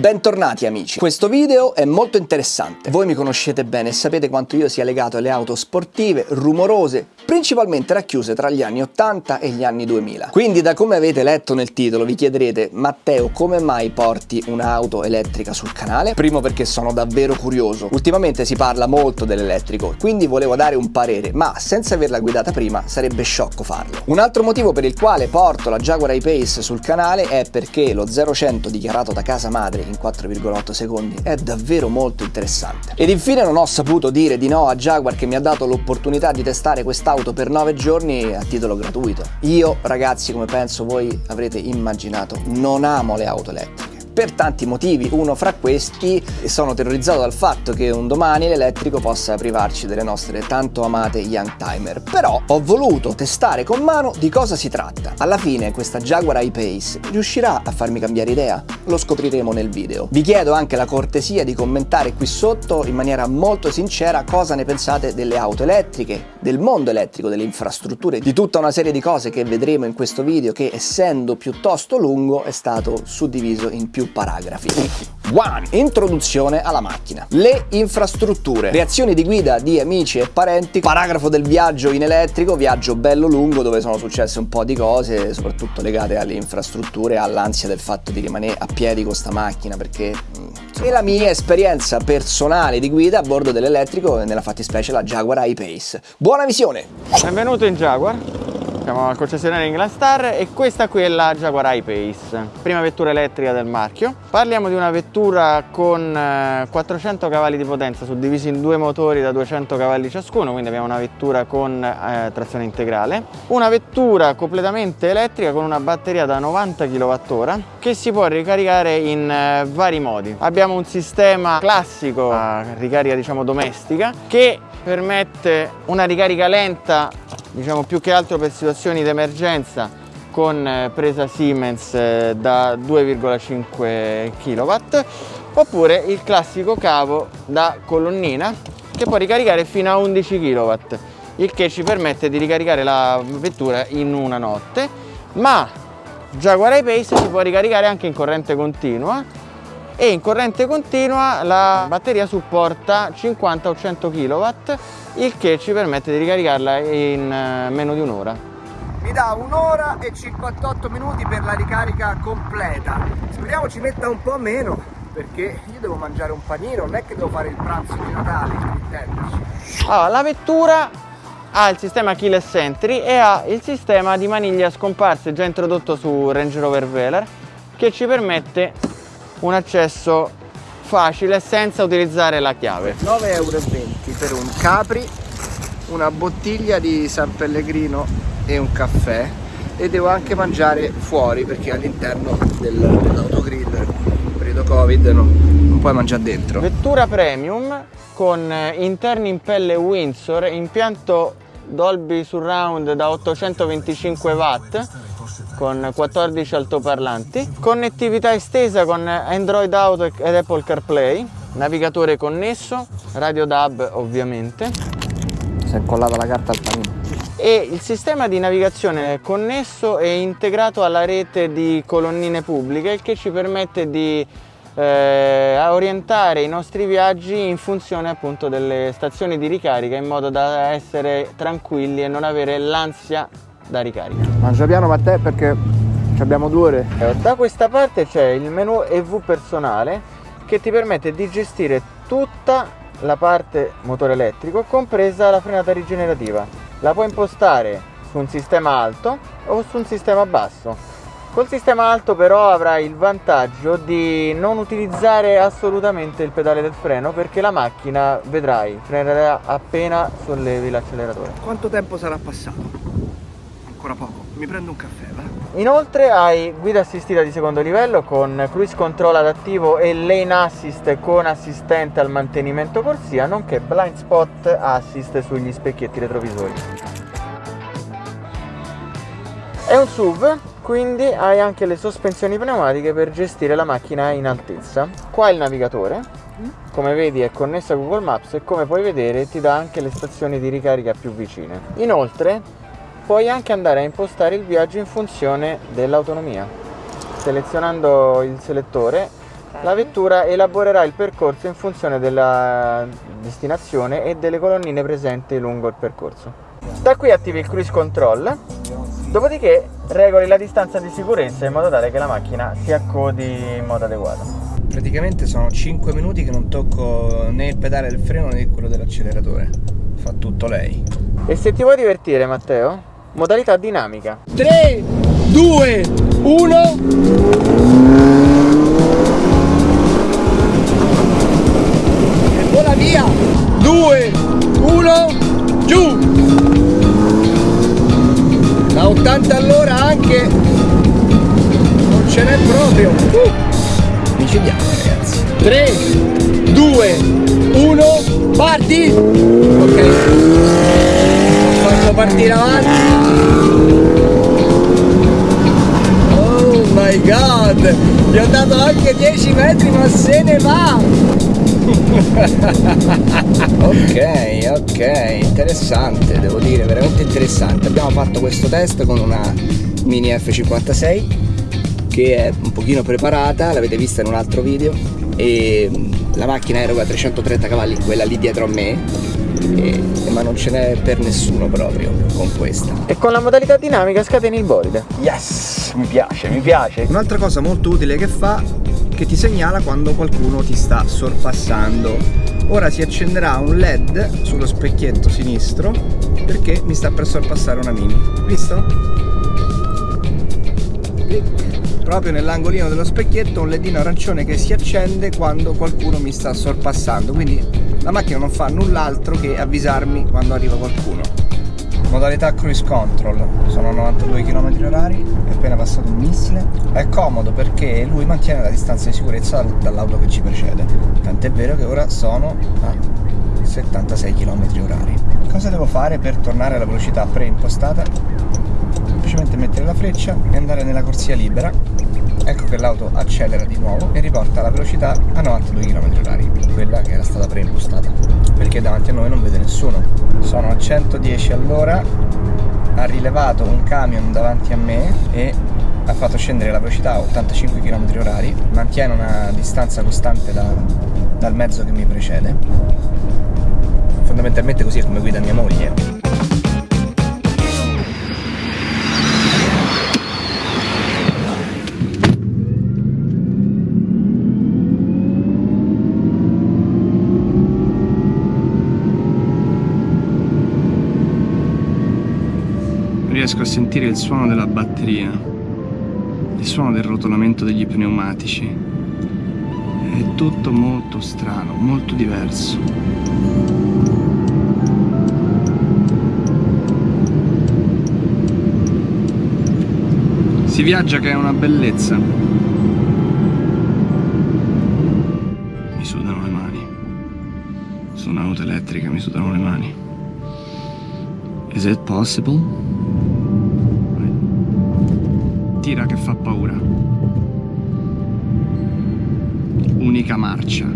Bentornati amici, questo video è molto interessante. Voi mi conoscete bene e sapete quanto io sia legato alle auto sportive, rumorose, principalmente racchiuse tra gli anni 80 e gli anni 2000. Quindi da come avete letto nel titolo vi chiederete Matteo come mai porti un'auto elettrica sul canale? Primo perché sono davvero curioso, ultimamente si parla molto dell'elettrico, quindi volevo dare un parere, ma senza averla guidata prima sarebbe sciocco farlo. Un altro motivo per il quale porto la Jaguar I-Pace sul canale è perché lo 0-100 dichiarato da casa madre in 4,8 secondi è davvero molto interessante. Ed infine non ho saputo dire di no a Jaguar che mi ha dato l'opportunità di testare quest'auto auto per 9 giorni a titolo gratuito. Io ragazzi come penso voi avrete immaginato non amo le auto elettriche per tanti motivi. Uno fra questi sono terrorizzato dal fatto che un domani l'elettrico possa privarci delle nostre tanto amate Young Timer. Però ho voluto testare con mano di cosa si tratta. Alla fine questa Jaguar I-Pace riuscirà a farmi cambiare idea? Lo scopriremo nel video. Vi chiedo anche la cortesia di commentare qui sotto in maniera molto sincera cosa ne pensate delle auto elettriche, del mondo elettrico, delle infrastrutture, di tutta una serie di cose che vedremo in questo video che essendo piuttosto lungo è stato suddiviso in più paragrafi. 1. Introduzione alla macchina. Le infrastrutture. Reazioni di guida di amici e parenti. Paragrafo del viaggio in elettrico, viaggio bello lungo dove sono successe un po' di cose, soprattutto legate alle infrastrutture, all'ansia del fatto di rimanere a piedi con sta macchina perché... Mm, e la mia esperienza personale di guida a bordo dell'elettrico, nella fattispecie la Jaguar I-Pace. Buona visione! Benvenuto in Jaguar. Siamo al concessionario England Star e questa qui è la Jaguar I-Pace, prima vettura elettrica del marchio. Parliamo di una vettura con 400 eh, cavalli di potenza suddivisi in due motori da 200 cavalli ciascuno, quindi abbiamo una vettura con eh, trazione integrale. Una vettura completamente elettrica con una batteria da 90 kWh che si può ricaricare in eh, vari modi. Abbiamo un sistema classico a ricarica diciamo domestica che permette una ricarica lenta diciamo più che altro per situazioni di emergenza con eh, presa Siemens eh, da 2,5 kW oppure il classico cavo da colonnina che può ricaricare fino a 11 kW il che ci permette di ricaricare la vettura in una notte ma Jaguar I-Pace si può ricaricare anche in corrente continua e in corrente continua la batteria supporta 50 o 100 kW il che ci permette di ricaricarla in eh, meno di un'ora. Mi dà un'ora e 58 minuti per la ricarica completa. Speriamo ci metta un po' meno perché io devo mangiare un panino, non è che devo fare il pranzo di Natale. Allora, la vettura ha il sistema keyless entry e ha il sistema di maniglia scomparse già introdotto su Range Rover Velar che ci permette un accesso facile senza utilizzare la chiave. 9,20 euro per un capri una bottiglia di San Pellegrino e un caffè e devo anche mangiare fuori perché all'interno del, dell'autogrill periodo covid no, non puoi mangiare dentro. Vettura premium con interni in pelle Windsor impianto Dolby Surround da 825 watt con 14 altoparlanti, connettività estesa con Android Auto ed Apple CarPlay, navigatore connesso, radio DAB ovviamente. Si è incollata la carta al panino. E il sistema di navigazione è connesso e integrato alla rete di colonnine pubbliche, che ci permette di eh, orientare i nostri viaggi in funzione appunto delle stazioni di ricarica in modo da essere tranquilli e non avere l'ansia da ricarica. Mangia piano Matteo perché abbiamo due ore. Eh, da questa parte c'è il menu EV personale che ti permette di gestire tutta la parte motore elettrico compresa la frenata rigenerativa. La puoi impostare su un sistema alto o su un sistema basso. Col sistema alto però avrai il vantaggio di non utilizzare assolutamente il pedale del freno perché la macchina, vedrai, frenerà appena sollevi l'acceleratore. Quanto tempo sarà passato? Ancora poco. Mi prendo un caffè, va? Inoltre hai guida assistita di secondo livello con cruise control adattivo e lane assist con assistente al mantenimento corsia, nonché blind spot assist sugli specchietti retrovisori. È un SUV, quindi hai anche le sospensioni pneumatiche per gestire la macchina in altezza. Qua il navigatore, come vedi è connesso a Google Maps e come puoi vedere ti dà anche le stazioni di ricarica più vicine. Inoltre puoi anche andare a impostare il viaggio in funzione dell'autonomia. Selezionando il selettore la vettura elaborerà il percorso in funzione della destinazione e delle colonnine presenti lungo il percorso. Da qui attivi il cruise control, dopodiché regoli la distanza di sicurezza in modo tale che la macchina si accodi in modo adeguato. Praticamente sono 5 minuti che non tocco né il pedale del freno né quello dell'acceleratore. Fa tutto lei. E se ti vuoi divertire Matteo, modalità dinamica. 3, 2, 1. E vola via. 2, 1, giù. Da 80 all'ora anche. Non ce n'è proprio. Uh. Micidiale ragazzi. 3, 2, 1, parti. Ok. Fatto partire avanti. Oh my god! Gli ho dato anche 10 metri ma se ne va! ok, ok, interessante, devo dire, veramente interessante. Abbiamo fatto questo test con una Mini F56 che è un pochino preparata, l'avete vista in un altro video e la macchina eroga 330 cavalli, quella lì dietro a me e, ma non ce n'è per nessuno proprio con questa. E con la modalità dinamica scateni il bolide. Yes, mi piace, mi piace. Un'altra cosa molto utile che fa che ti segnala quando qualcuno ti sta sorpassando. Ora si accenderà un LED sullo specchietto sinistro perché mi sta per sorpassare una mini. Visto? Clic. Proprio nell'angolino dello specchietto un ledino arancione che si accende quando qualcuno mi sta sorpassando. Quindi la macchina non fa null'altro che avvisarmi quando arriva qualcuno. Modalità cruise control, sono 92 km h è appena passato un missile. È comodo perché lui mantiene la distanza di sicurezza dall'auto che ci precede. Tant'è vero che ora sono a 76 km h Cosa devo fare per tornare alla velocità preimpostata? Semplicemente mettere la freccia e andare nella corsia libera ecco che l'auto accelera di nuovo e riporta la velocità a 92 km h quella che era stata preimpostata perché davanti a noi non vede nessuno. Sono a 110 all'ora ha rilevato un camion davanti a me e ha fatto scendere la velocità a 85 km h mantiene una distanza costante da, dal mezzo che mi precede. Fondamentalmente così è come guida mia moglie riesco a sentire il suono della batteria, il suono del rotolamento degli pneumatici. È tutto molto strano, molto diverso. Si viaggia che è una bellezza. Mi sudano le mani. Su un'auto elettrica mi sudano le mani. Is it possible? Tira che fa paura. Unica marcia.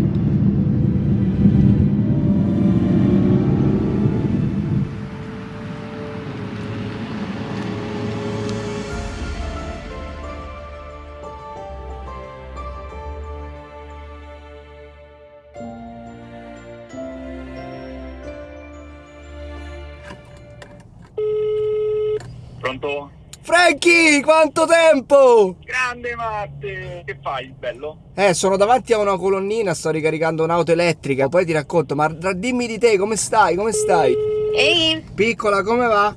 Pronto? Franky, quanto tempo! Grande Matte! Che fai, bello? Eh, sono davanti a una colonnina, sto ricaricando un'auto elettrica, poi ti racconto, ma dimmi di te, come stai, come stai? Ehi! Piccola, come va?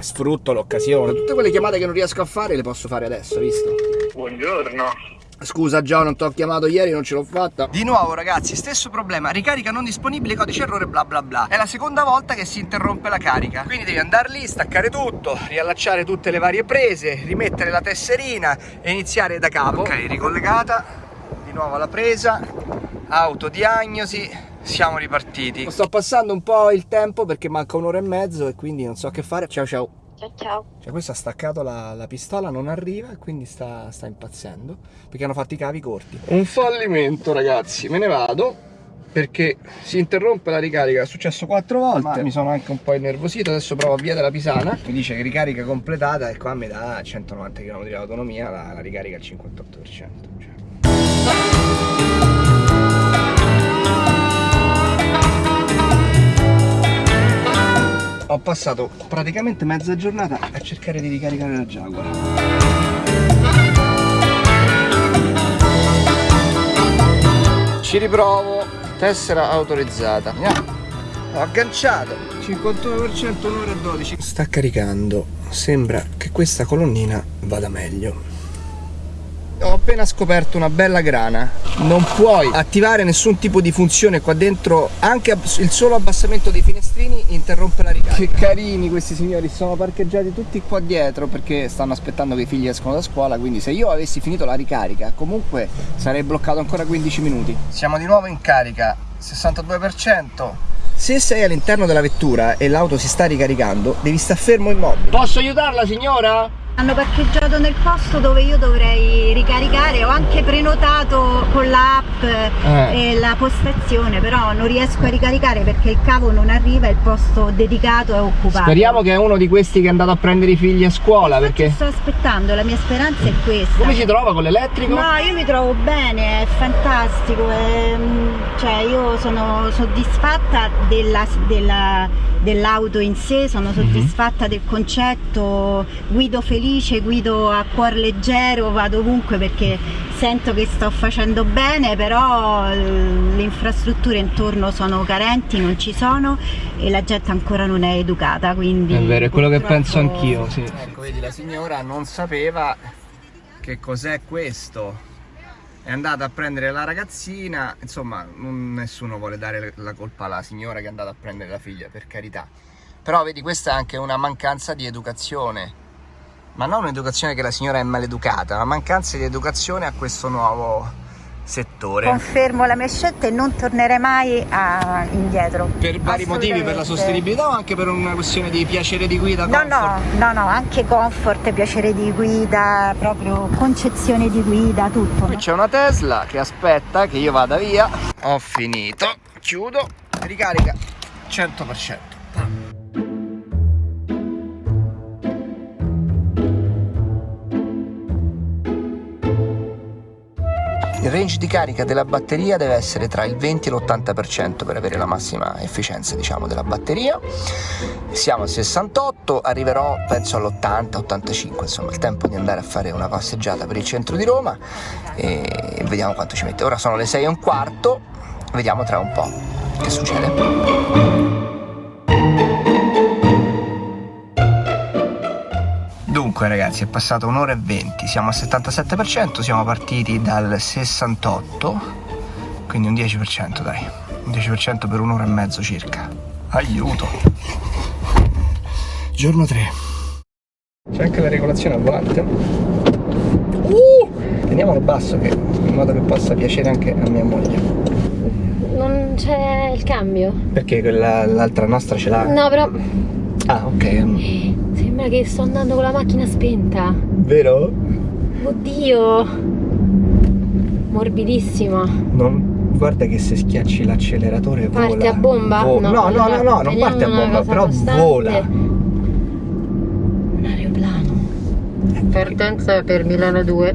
Sfrutto l'occasione. Tutte quelle chiamate che non riesco a fare le posso fare adesso, visto? Buongiorno! Scusa Gio, non ti ho chiamato ieri, non ce l'ho fatta. Di nuovo ragazzi, stesso problema, ricarica non disponibile, codice errore bla bla bla. È la seconda volta che si interrompe la carica. Quindi devi andare lì, staccare tutto, riallacciare tutte le varie prese, rimettere la tesserina e iniziare da capo. Ok, ricollegata, di nuovo alla presa, autodiagnosi, siamo ripartiti. Sto passando un po' il tempo perché manca un'ora e mezzo e quindi non so che fare. Ciao ciao. Ciao ciao. Cioè questo ha staccato la, la pistola, non arriva e quindi sta, sta impazzendo perché hanno fatto i cavi corti. Un fallimento ragazzi, me ne vado perché si interrompe la ricarica, è successo quattro volte, ma mi sono anche un po' innervosito, adesso provo a via della Pisana, mi dice che ricarica completata e qua mi dà 190 km di autonomia, la, la ricarica al 58%. Cioè. Passato praticamente mezza giornata a cercare di ricaricare la Jaguar. Ci riprovo, tessera autorizzata. Andiamo. Ho agganciato 51% un'ora e 12. Sta caricando. Sembra che questa colonnina vada meglio. Ho appena scoperto una bella grana. Non puoi attivare nessun tipo di funzione qua dentro. Anche il solo abbassamento dei finestrini interrompe la ricarica. Che carini questi signori, sono parcheggiati tutti qua dietro perché stanno aspettando che i figli escono da scuola. Quindi se io avessi finito la ricarica, comunque sarei bloccato ancora 15 minuti. Siamo di nuovo in carica, 62%. Se sei all'interno della vettura e l'auto si sta ricaricando, devi stare fermo immobile. Posso aiutarla signora? Hanno parcheggiato nel posto dove io dovrei ricaricare, ho anche prenotato con l'app Eh. e la postazione, però non riesco a ricaricare perché il cavo non arriva e il posto dedicato è occupato. Speriamo che è uno di questi che è andato a prendere i figli a scuola Infatti perché... sto aspettando, la mia speranza è questa. Come si trova con l'elettrico? No, io mi trovo bene, è fantastico, è, mm, cioè io sono soddisfatta della- della- dell'auto in sé, Mhm. sono soddisfatta del concetto, guido felice, guido a cuor leggero, vado ovunque perché sento che sto facendo bene, però le infrastrutture intorno sono carenti, non ci sono e la gente ancora non è educata, quindi... È vero, è quello che penso anch'io, sì. Ecco, vedi, la signora non sapeva che cos'è questo. È andata a prendere la ragazzina, insomma, non- nessuno vuole dare la colpa alla signora che è andata a prendere la figlia, per carità. Però vedi, questa è anche una mancanza di educazione. Ma non un'educazione che la signora è maleducata, una mancanza di educazione a questo nuovo settore. Confermo la mia scelta e non tornerei mai a- indietro. Per vari motivi, per la sostenibilità o anche per una questione di piacere di guida? No, no, no, no, anche comfort, piacere di guida, proprio concezione di guida, tutto. Qui c'è una Tesla che aspetta che io vada via. Ho finito. Chiudo. Ricarica 100%. Il range di carica della batteria deve essere tra il 20 e l'80% per avere la massima efficienza diciamo della batteria. Siamo al 68, arriverò penso all'80-85, insomma il tempo di andare a fare una passeggiata per il centro di Roma e vediamo quanto ci mette. Ora sono le 6 e un quarto, vediamo tra un po' che succede. Dunque ragazzi è passata un'ora e 20, siamo al 77%, siamo partiti dal 68, quindi un 10% dai, un 10% per un'ora e mezzo circa. Aiuto! Giorno 3. C'è anche la regolazione al volante. Uh! Teniamolo basso che, in modo che possa piacere anche a mia moglie. Non c'è il cambio. Perché l'altra nostra ce l'ha? No, però Ah, ok. Sembra che sto andando con la macchina spenta. Vero? Oddio. Morbidissima. Non, guarda che se schiacci l'acceleratore vola. Parte a bomba? Vo- no, no, no, no, non teniamo parte a bomba, però costante. vola. Un aeroplano. Partenza per Milano 2.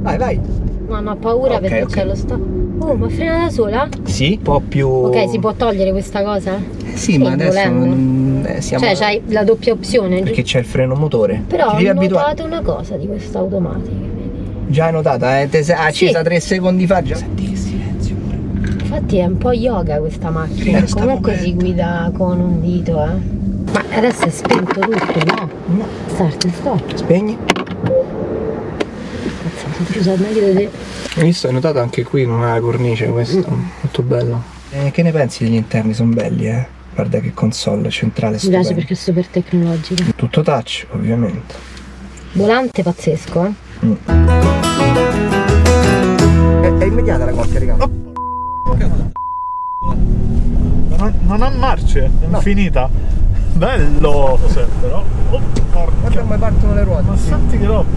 Vai, vai. No, no, ho paura Ok, perché ok. c'è lo stop. Oh, ma frena da sola? Sì, un po' più... Ok, si può togliere questa cosa? Eh Sì, ma adesso volendo. non- eh, siamo... Cioè, c'hai la doppia opzione, Perché c'è il freno motore. Però Ti ho notato una cosa di questa automatica. vedi? Già hai notata, eh? Te sei accesa Sì. tre secondi fa già. Senti che silenzio pure. Infatti è un po' yoga questa macchina, Eh, sta comunque si guida con un dito, eh. Ma adesso è spento tutto, no? No. Start, stop. Spegni. Cazzo, sono usare meglio di te. Hai visto? Hai notato anche qui non ha la cornice questo. Molto bello. Eh, che ne pensi degli interni? Sono belli, eh? Guarda che console centrale Mi piace perché è super tecnologica. Tutto touch, ovviamente. Volante pazzesco, eh. È, è immediata la coppia, raga. Non, non ha marce, è No. infinita. Bello! Cos'è però? Oh, porca. Guarda come partono le ruote. Ma senti che roba!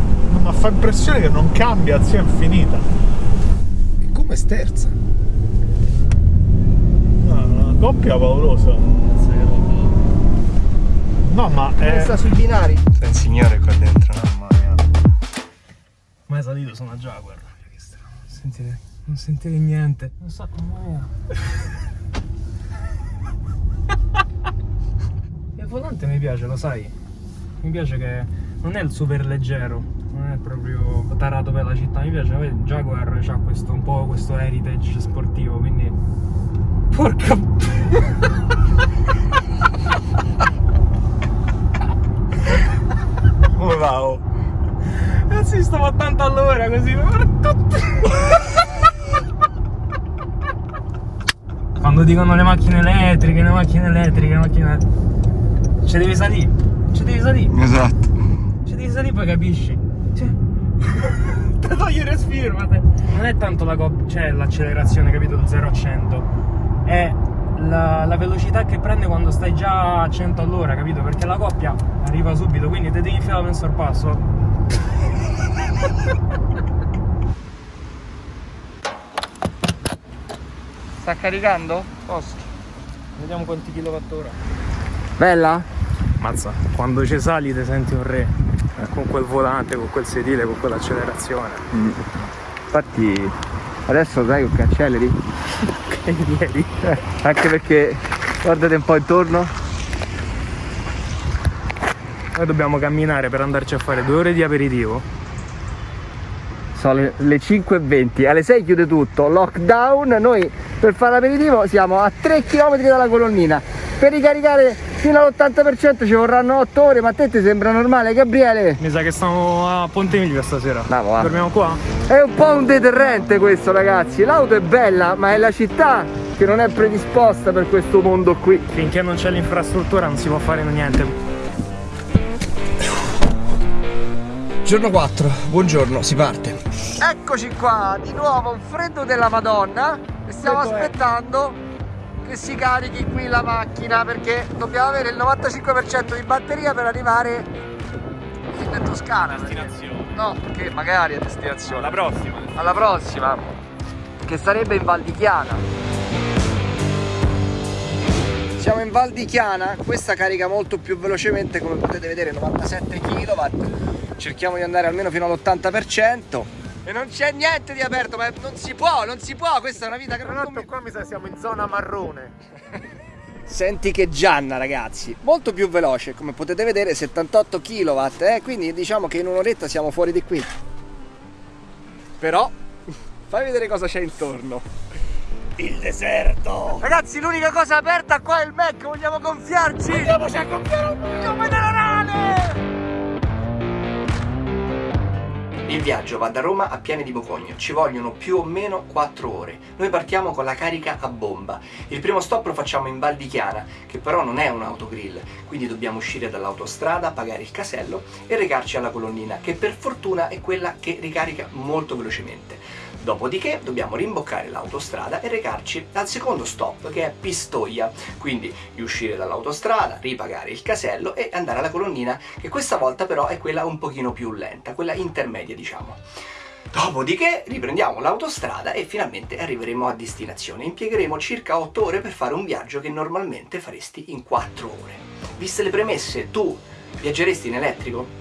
Ma fa impressione che non cambia, sia infinita. Come sterza? È coppia paurosa. No, ma è. Sta sui binari. C'è un signore qua dentro, mamma mia. Mai salito su una Jaguar. Sentire, non sentire niente. Non so come Che volante mi piace, lo sai. Mi piace che non è il super leggero, non è proprio tarato per la città. Mi piace, il Jaguar ha questo, un po' questo heritage sportivo, quindi. Porca. Come va? oh? Cazzo, stavo a 80 all'ora così. Quando dicono le macchine elettriche, le macchine elettriche, le macchine. Ci devi salire. Ci devi salire. Esatto. Ci devi salire poi capisci. Cioè. Te togli il respiro, ma te- Non è tanto la cop- cioè l'accelerazione, capito? Da 0 a 100. È la, la velocità che prende quando stai già a 100 all'ora, capito? Perché la coppia arriva subito, quindi te devi infilare un sorpasso. Sta caricando? Posto. Vediamo quanti kilowattora. Bella? Mazza, quando ci sali ti senti un re. Con quel volante, con quel sedile, con quell'accelerazione. Infatti adesso sai che acceleri? Che ieri. Anche perché guardate un po' intorno. Noi dobbiamo camminare per andarci a fare due ore di aperitivo. Sono le 5.20, alle 6 chiude tutto, lockdown, noi per fare l'aperitivo siamo a 3 km dalla colonnina. Per ricaricare fino all'80% ci vorranno 8 ore, ma a te ti sembra normale Gabriele? Mi sa che stiamo a Ponte Milvio stasera. No, va. Dormiamo qua? È un po' un deterrente questo ragazzi, l'auto è bella ma è la città che non è predisposta per questo mondo qui. Finché non c'è l'infrastruttura non si può fare niente. Giorno 4, buongiorno, si parte. Eccoci qua, di nuovo un freddo della madonna e stiamo aspettando che si carichi qui la macchina perché dobbiamo avere il 95% di batteria per arrivare in Toscana. Destinazione. No, che magari è destinazione. La prossima. Alla prossima, che sarebbe in Val di Chiana. Siamo in Val di Chiana, questa carica molto più velocemente come potete vedere 97 kW cerchiamo di andare almeno fino all'80% e non c'è niente di aperto ma non si può, non si può, questa è una vita che non conviene. qua mi sa siamo in zona marrone. Senti che Gianna ragazzi, molto più veloce, come potete vedere 78 kW, eh? quindi diciamo che in un'oretta siamo fuori di qui. Però, fai vedere cosa c'è intorno. Il deserto! Ragazzi, l'unica cosa aperta qua è il Mac, vogliamo gonfiarci! Andiamoci a gonfiare un Il viaggio va da Roma a Piane di Bocogno, ci vogliono più o meno 4 ore. Noi partiamo con la carica a bomba. Il primo stop lo facciamo in Val di Chiana, che però non è un autogrill, quindi dobbiamo uscire dall'autostrada, pagare il casello e recarci alla colonnina, che per fortuna è quella che ricarica molto velocemente. Dopodiché dobbiamo rimboccare l'autostrada e recarci al secondo stop che è Pistoia, quindi riuscire dall'autostrada, ripagare il casello e andare alla colonnina che questa volta però è quella un pochino più lenta, quella intermedia diciamo. Dopodiché riprendiamo l'autostrada e finalmente arriveremo a destinazione. Impiegheremo circa 8 ore per fare un viaggio che normalmente faresti in 4 ore. Viste le premesse, tu viaggeresti in elettrico?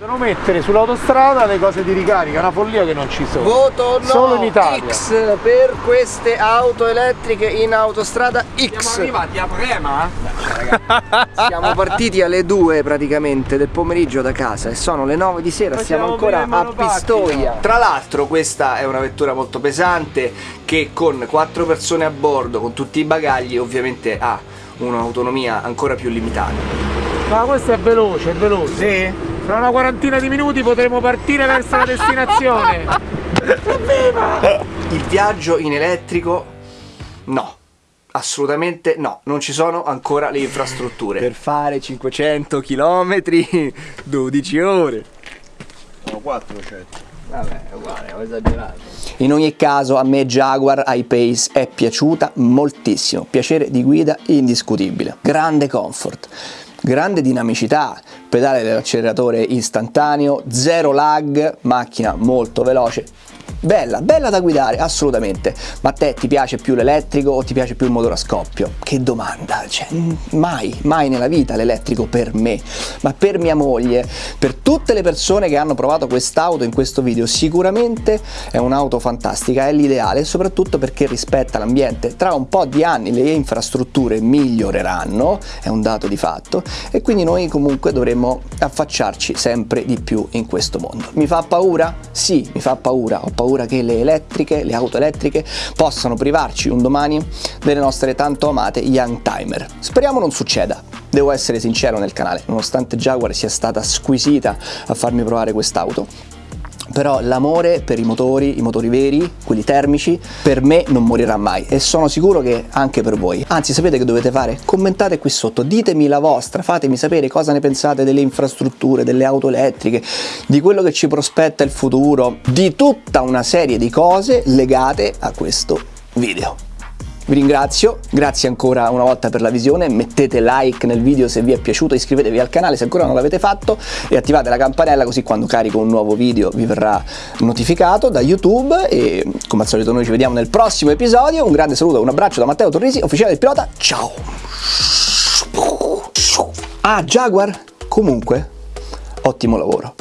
Devono mettere sull'autostrada le cose di ricarica, una follia che non ci sono. Voto no Solo in Italia. X per queste auto elettriche in autostrada X. arrivati a Prema? Siamo partiti alle 2 praticamente del pomeriggio da casa e sono le 9 di sera, siamo Facciamo ancora prima a Pistoia. Tra l'altro questa è una vettura molto pesante che con 4 persone a bordo, con tutti i bagagli, ovviamente ha un'autonomia ancora più limitata. Ma questo è veloce, è veloce. Sì? Tra una quarantina di minuti potremo partire verso la destinazione. Il viaggio in elettrico? No. Assolutamente no, non ci sono ancora le infrastrutture. Per fare 500 km 12 ore. Sono 400. Vabbè, è uguale, ho esagerato. In ogni caso a me Jaguar I-Pace è piaciuta moltissimo, piacere di guida indiscutibile, grande comfort, grande dinamicità, pedale dell'acceleratore istantaneo, zero lag, macchina molto veloce, bella, bella da guidare, assolutamente. Ma a te ti piace più l'elettrico o ti piace più il motore a scoppio? Che domanda, cioè, mai, mai nella vita l'elettrico per me, ma per mia moglie, per tutte le persone che hanno provato quest'auto in questo video, sicuramente è un'auto fantastica, è l'ideale, soprattutto perché rispetta l'ambiente. Tra un po' di anni le infrastrutture miglioreranno, è un dato di fatto, e quindi noi comunque dovremmo affacciarci sempre di più in questo mondo. Mi fa paura? Sì, mi fa paura, ho paura che le elettriche, le auto elettriche possano privarci un domani delle nostre tanto amate Young Timer. Speriamo non succeda. Devo essere sincero nel canale, nonostante Jaguar sia stata squisita a farmi provare quest'auto, però l'amore per i motori, i motori veri, quelli termici, per me non morirà mai e sono sicuro che anche per voi. Anzi, sapete che dovete fare? Commentate qui sotto, ditemi la vostra, fatemi sapere cosa ne pensate delle infrastrutture, delle auto elettriche, di quello che ci prospetta il futuro, di tutta una serie di cose legate a questo video. Vi ringrazio, grazie ancora una volta per la visione, mettete like nel video se vi è piaciuto, iscrivetevi al canale se ancora non l'avete fatto e attivate la campanella così quando carico un nuovo video vi verrà notificato da YouTube e come al solito noi ci vediamo nel prossimo episodio, un grande saluto, un abbraccio da Matteo Torrisi, ufficiale del pilota, ciao! Ah, Jaguar, comunque, ottimo lavoro.